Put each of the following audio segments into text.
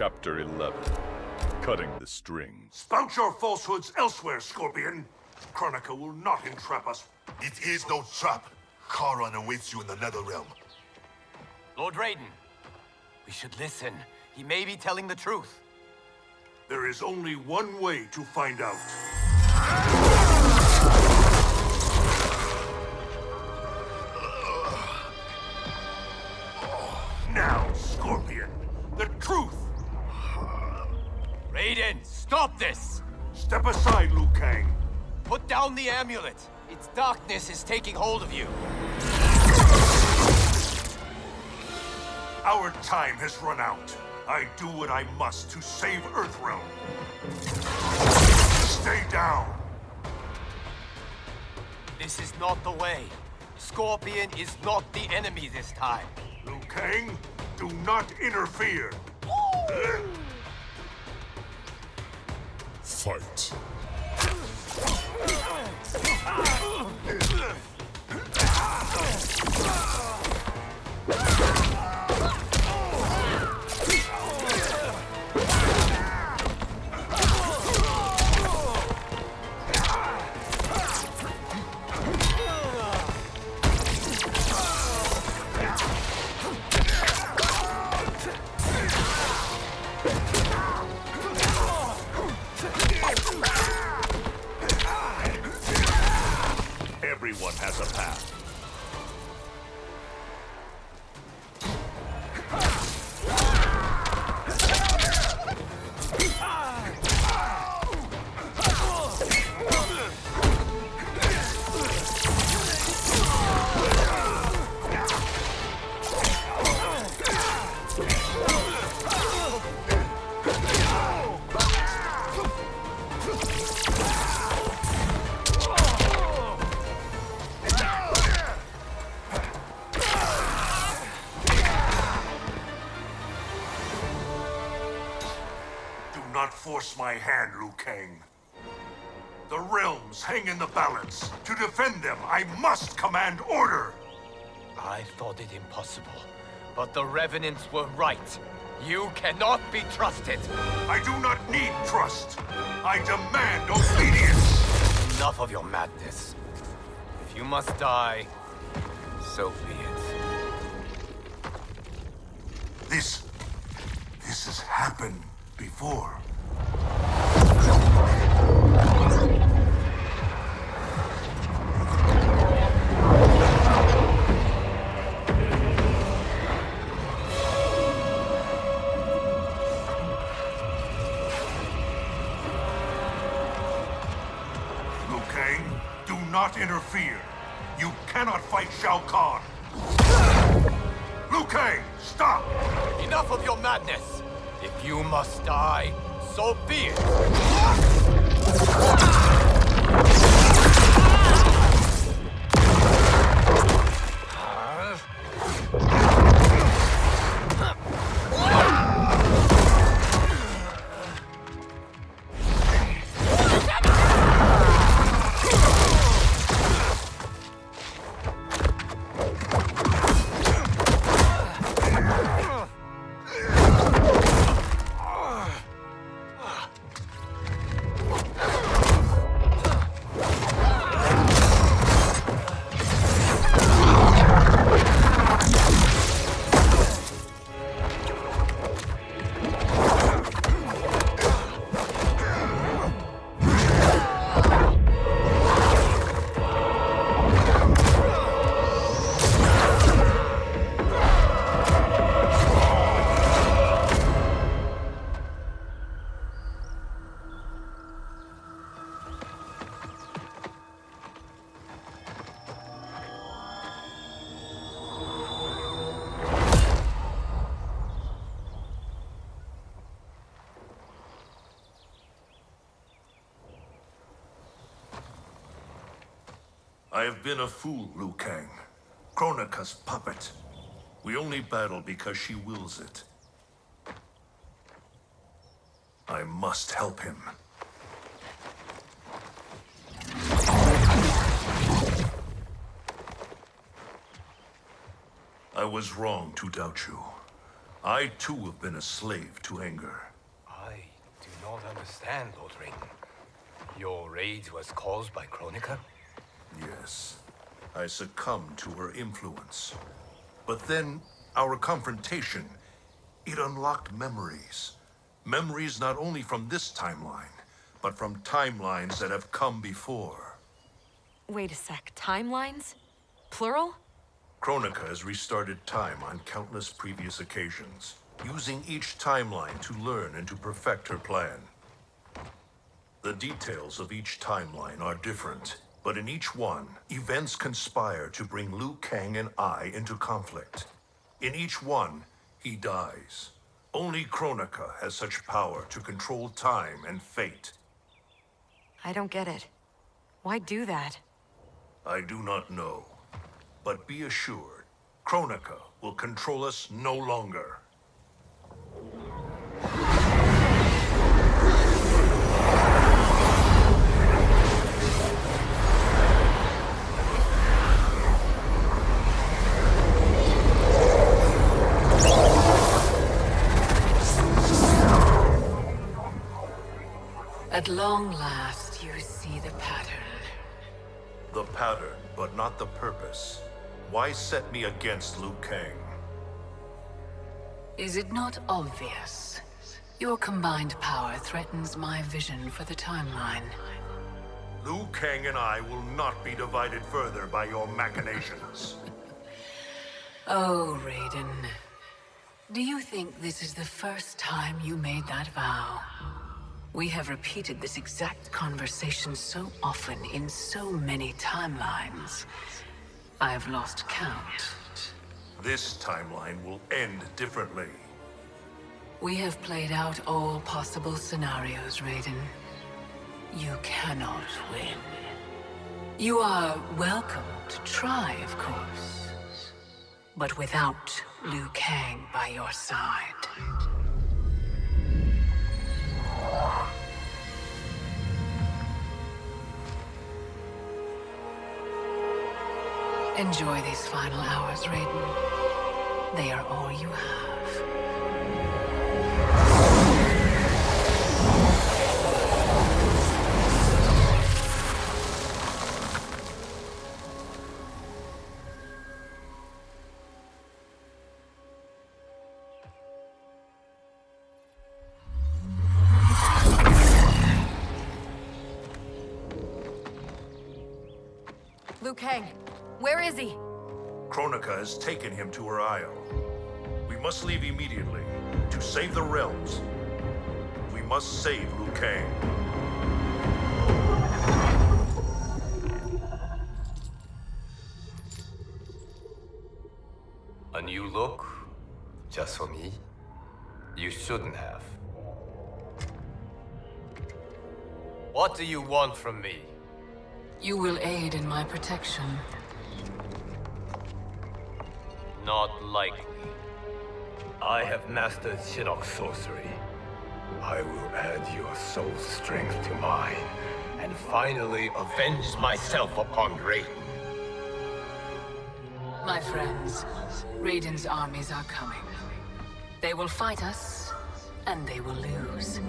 Chapter 11. Cutting the strings. Spout your falsehoods elsewhere, Scorpion. Kronika will not entrap us. It is no trap. Charon awaits you in the Netherrealm. Lord Raiden, we should listen. He may be telling the truth. There is only one way to find out. Stop this! Step aside, Liu Kang. Put down the amulet. Its darkness is taking hold of you. Our time has run out. I do what I must to save Earthrealm. Stay down. This is not the way. Scorpion is not the enemy this time. Liu Kang, do not interfere. Fight. Everyone force my hand, Liu Kang. The realms hang in the balance. To defend them, I must command order. I thought it impossible, but the Revenants were right. You cannot be trusted. I do not need trust. I demand obedience. Enough of your madness. If you must die, so be it. This... this has happened before. Interfere. You cannot fight Shao Kahn. Liu Kang, stop! Enough of your madness! If you must die, so be it! I have been a fool, Liu Kang. Kronika's puppet. We only battle because she wills it. I must help him. I was wrong to doubt you. I too have been a slave to anger. I do not understand, Lord Raiden. Your rage was caused by Kronika? Yes, I succumbed to her influence. But then, our confrontation, it unlocked memories. Memories not only from this timeline, but from timelines that have come before. Wait a sec, timelines? Plural? Kronika has restarted time on countless previous occasions, using each timeline to learn and to perfect her plan. The details of each timeline are different, but in each one, events conspire to bring Liu Kang and I into conflict. In each one, he dies. Only Kronika has such power to control time and fate. I don't get it. Why do that? I do not know. But be assured, Kronika will control us no longer. At long last, you see the pattern. The pattern, but not the purpose. Why set me against Liu Kang? Is it not obvious? Your combined power threatens my vision for the timeline. Liu Kang and I will not be divided further by your machinations. Oh, Raiden. Do you think this is the first time you made that vow? We have repeated this exact conversation so often in so many timelines. I've lost count. This timeline will end differently. We have played out all possible scenarios, Raiden. You cannot win. You are welcome to try, of course. But without Liu Kang by your side. Enjoy these final hours, Raiden. They are all you have. Liu Kang, where is he? Kronika has taken him to her isle. We must leave immediately to save the realms. We must save Liu Kang. A new look? Just for me? You shouldn't have. What do you want from me? You will aid in my protection. Not likely. I have mastered Shinnok sorcery. I will add your soul strength to mine, and finally avenge myself upon Raiden. My friends, Raiden's armies are coming. They will fight us, and they will lose.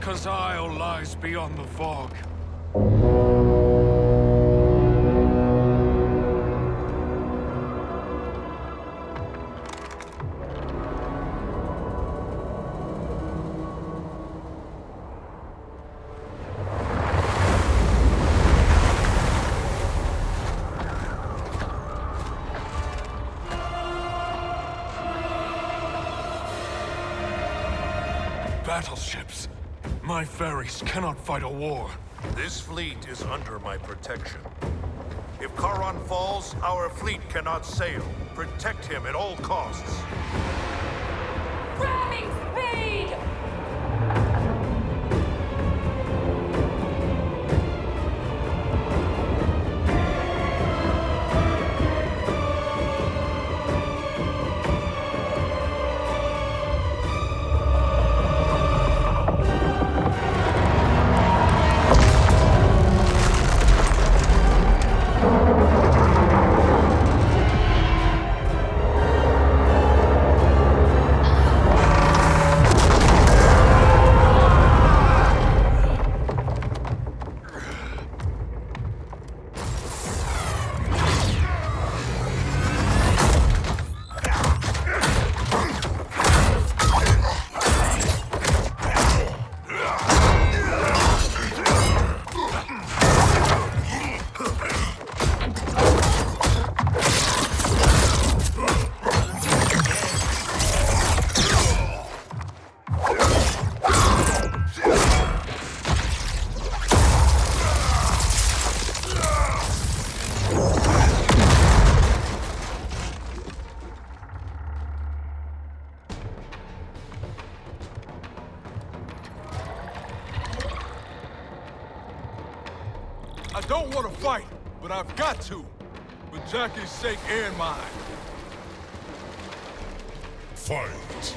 Kronika's Isle lies beyond the fog. battleships. My ferries cannot fight a war. This fleet is under my protection. If Charon falls, our fleet cannot sail. Protect him at all costs. Ramming speed! I don't want to fight, but I've got to. For Jacqui's sake and mine. Fight!